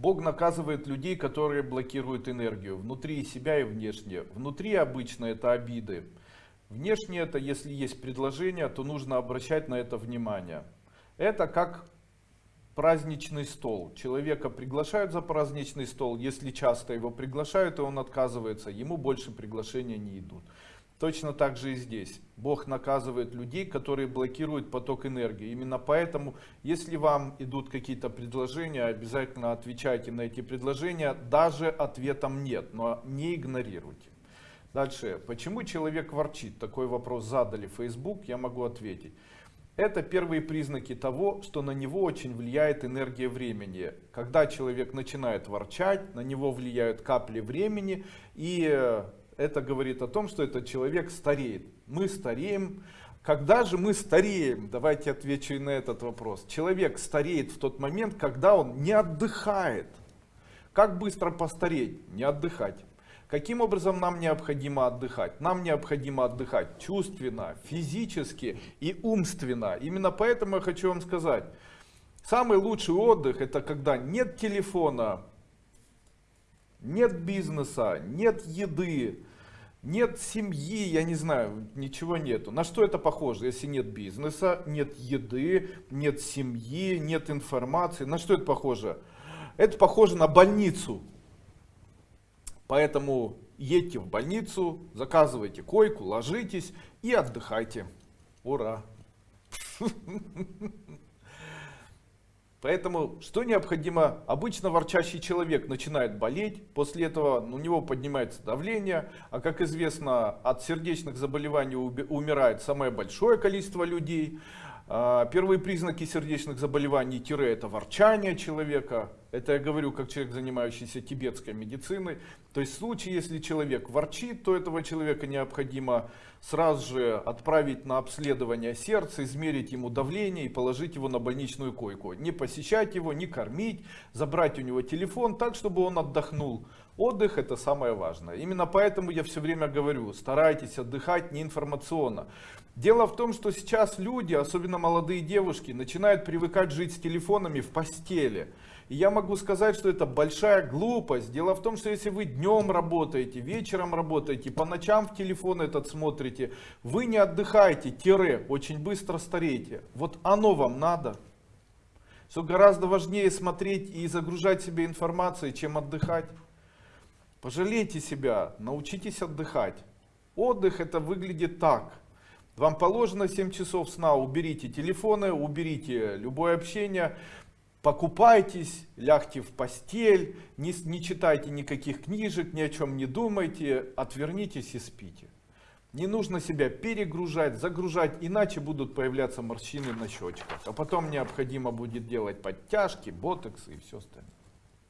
Бог наказывает людей, которые блокируют энергию внутри себя и внешне. Внутри обычно это обиды. Внешне это, если есть предложение, то нужно обращать на это внимание. Это как праздничный стол. Человека приглашают за праздничный стол. Если часто его приглашают, и он отказывается, ему больше приглашения не идут. Точно так же и здесь. Бог наказывает людей, которые блокируют поток энергии. Именно поэтому, если вам идут какие-то предложения, обязательно отвечайте на эти предложения. Даже ответом нет, но не игнорируйте. Дальше. Почему человек ворчит? Такой вопрос задали в Facebook, я могу ответить. Это первые признаки того, что на него очень влияет энергия времени. Когда человек начинает ворчать, на него влияют капли времени и это говорит о том, что этот человек стареет. Мы стареем. Когда же мы стареем? Давайте отвечу и на этот вопрос. Человек стареет в тот момент, когда он не отдыхает. Как быстро постареть? Не отдыхать. Каким образом нам необходимо отдыхать? Нам необходимо отдыхать чувственно, физически и умственно. Именно поэтому я хочу вам сказать, самый лучший отдых это когда нет телефона, нет бизнеса, нет еды, нет семьи, я не знаю, ничего нету. На что это похоже, если нет бизнеса, нет еды, нет семьи, нет информации? На что это похоже? Это похоже на больницу. Поэтому едьте в больницу, заказывайте койку, ложитесь и отдыхайте. Ура! Поэтому, что необходимо? Обычно ворчащий человек начинает болеть, после этого у него поднимается давление, а как известно, от сердечных заболеваний умирает самое большое количество людей. А, первые признаки сердечных заболеваний тире это ворчание человека. Это я говорю как человек, занимающийся тибетской медициной. То есть в случае, если человек ворчит, то этого человека необходимо сразу же отправить на обследование сердца, измерить ему давление и положить его на больничную койку. Не посещать его, не кормить, забрать у него телефон так, чтобы он отдохнул. Отдых это самое важное. Именно поэтому я все время говорю, старайтесь отдыхать не информационно. Дело в том, что сейчас люди, особенно молодые девушки, начинают привыкать жить с телефонами в постели. И я могу сказать, что это большая глупость. Дело в том, что если вы днем работаете, вечером работаете, по ночам в телефон этот смотрите, вы не отдыхаете, тире, очень быстро стареете. Вот оно вам надо. Что гораздо важнее смотреть и загружать себе информацией, чем отдыхать. Пожалейте себя, научитесь отдыхать. Отдых это выглядит так. Вам положено 7 часов сна, уберите телефоны, уберите любое общение, покупайтесь, лягте в постель, не, не читайте никаких книжек, ни о чем не думайте, отвернитесь и спите. Не нужно себя перегружать, загружать, иначе будут появляться морщины на щечках. А потом необходимо будет делать подтяжки, ботоксы и все остальное.